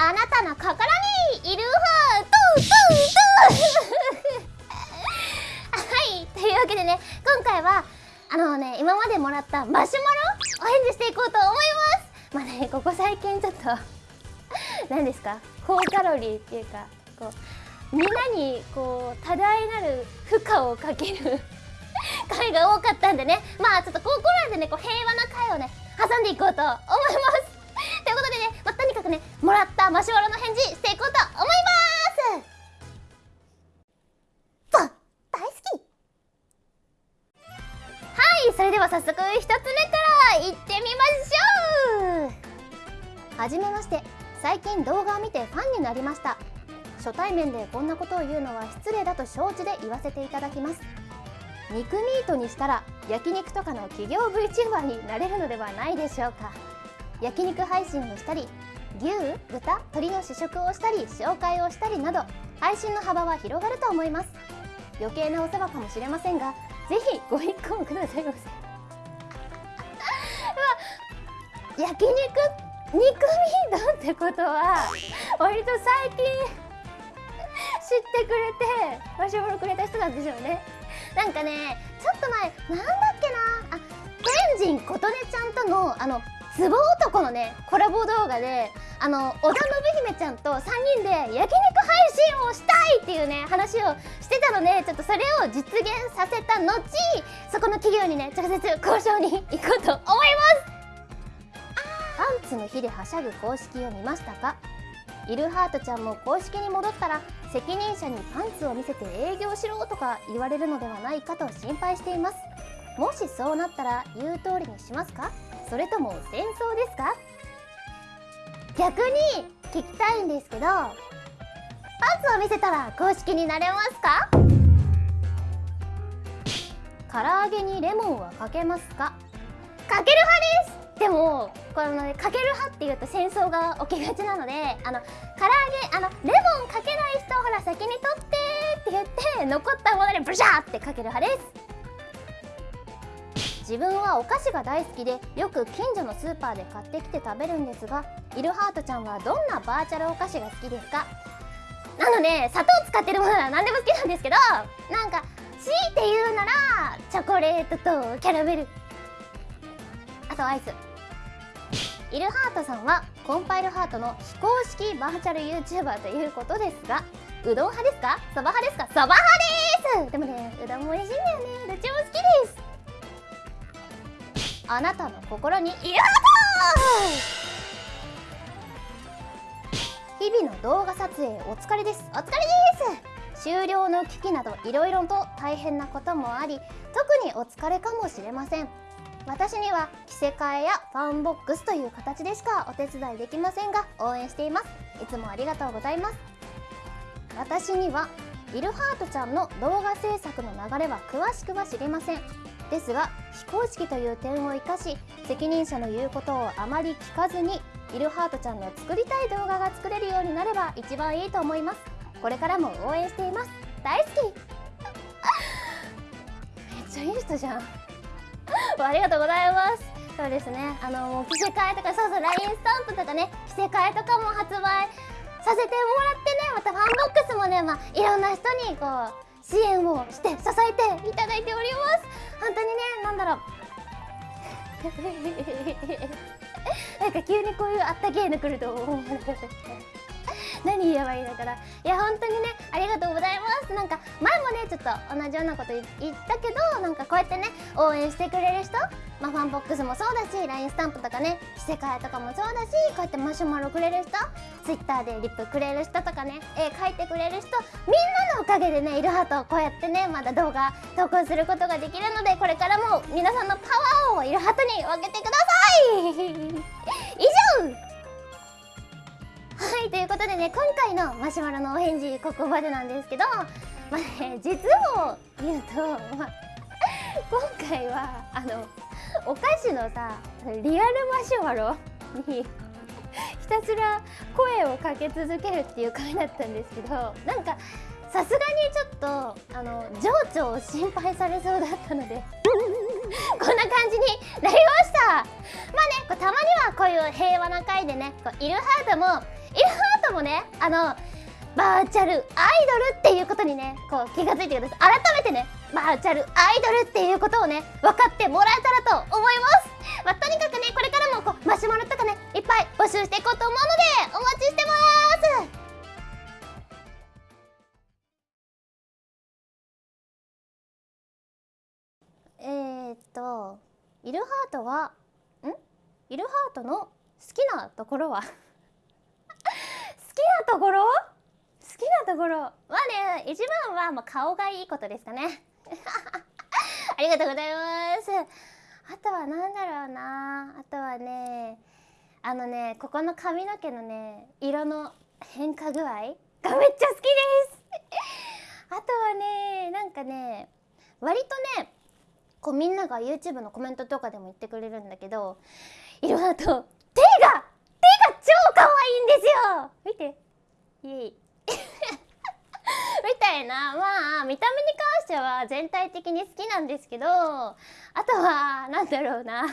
あなたの心にいるハートはいというわけでね今回はあのね今までもらったマシュマロお返事していこうと思います。まあねここ最近ちょっと 何ですか？高カロリーっていうかこうみんなにこう多大なる負荷をかける 回が多かったんでね。まあちょっとここらでねこう平和な回をね挟んでいこうと思います。くねもらったマシュマロの返事していこうと思います。わ大好き。はいそれでは早速一つ目からいってみましょう。はじめまして最近動画を見てファンになりました。初対面でこんなことを言うのは失礼だと承知で言わせていただきます。肉ミートにしたら焼肉とかの企業 VTuber になれるのではないでしょうか。焼肉配信をしたり牛豚鶏の試食をしたり紹介をしたりなど配信の幅は広がると思います。余計なお世話かもしれませんがぜひご一考くださいませ。焼肉肉ミートってことは割と最近知ってくれてマシュマロくれた人なんでしょうね。なんかねちょっと前なんだっけなあ天神琴音ちゃんとのあのツボ男のねコラボ動画であの織田信姫ちゃんと3人で焼肉配信をしたいっていうね話をしてたのでちょっとそれを実現させた後そこの企業にね直接交渉に行こうと思います。パンツの日ではしゃぐ公式を見ましたか？イルハートちゃんも公式に戻ったら責任者にパンツを見せて営業しろとか言われるのではないかと心配しています。もしそうなったら言う通りにしますか？それとも戦争ですか？逆に聞きたいんですけどパンツを見せたら公式になれますか？唐揚げにレモンはかけますか？かける派です！でもこのねかける派っていうと戦争が起きがちなのであの唐揚げあのレモンかけない人ほら先に取ってって言って残ったものでブシャーってかける派です。自分はお菓子が大好きでよく近所のスーパーで買ってきて食べるんですがイルハートちゃんはどんなバーチャルお菓子が好きですか？なので砂糖使ってるものは何でも好きなんですけどなんか強いて言うならチョコレートとキャラメル。あとアイス。イルハートさんはコンパイルハートの非公式バーチャル YouTuber ということですがうどん派ですか？そば派ですか？そば派です。でもねうどんも美味しいんだよね。どっちも好きです。あなたの心に。イルハー！ト日々の動画撮影お疲れです。お疲れです！終了の危機などいろいろと大変なこともあり特にお疲れかもしれません。私には着せ替えやファンボックスという形でしかお手伝いできませんが応援しています。いつもありがとうございます。私にはイルハートちゃんの動画制作の流れは詳しくは知りませんですが非公式という点を生かし責任者の言うことをあまり聞かずにイルハートちゃんの作りたい動画が作れるようになれば一番いいと思います。これからも応援しています。大好き。めっちゃいい人じゃん。ありがとうございます。そうですね。あのもう着せ替えとかそうそう LINE スタンプとかね着せ替えとかも発売させてもらってねまたファンボックスもねまあいろんな人にこう支援をして支えていただ なんか急にこういうあったけえの来ると思う。何言えばいいのかな。いや本当にねありがとうございますなんか前もねちょっと同じようなこと言ったけどなんかこうやってね応援してくれる人まあ、ファンボックスもそうだし LINE スタンプとかね着せ替えとかもそうだしこうやってマシュマロくれる人 Twitter でリプくれる人とかね絵描いてくれる人みんなのおかげでねイルハートをこうやってねまだ動画投稿することができるのでこれからも皆さんのパワーをイルハートに分けてください! 以上!はいということでね今回のマシュマロのお返事ここまでなんですけどまあね実を言うと、まあ、今回はあのお菓子のさリアルマシュマロにひたすら声をかけ続けるっていう回だったんですけどなんかさすがにちょっとあの情緒を心配されそうだったのでこんな感じになりました。まあねこうたまにはこういう平和な回でねこうイルハートもイルハともねあのバーチャルアイドルっていうことにねこう気がついてください。改めてねバーチャルアイドルっていうことをね分かってもらえたらと思います。まあ、とにかくねこれからもこうマシュマロとかねいっぱい募集していこうと思うのでお待ちしてます。えー、っとイルハートはん？イルハートの好きなところは？好きなところ？きなところまあね一番はまあ顔がいいことですかね。ありがとうございます。あとは何だろうな。あとはねあのねここの髪の毛のね色の変化具合がめっちゃ好きです。あとはねなんかね割とねこうみんなが YouTube のコメントとかでも言ってくれるんだけど色だと手が手が超可愛いんですよ。見て。イエイ。たいなまあ見た目に関しては全体的に好きなんですけどあとはなんだろうな。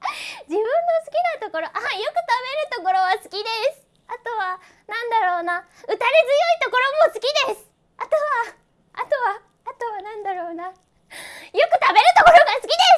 自分の好きなところあよく食べるところは好きです。あとはなんだろうな。打たれ強いところも好きです。あとはあとはあとはなんだろうな。よく食べるところが好きです。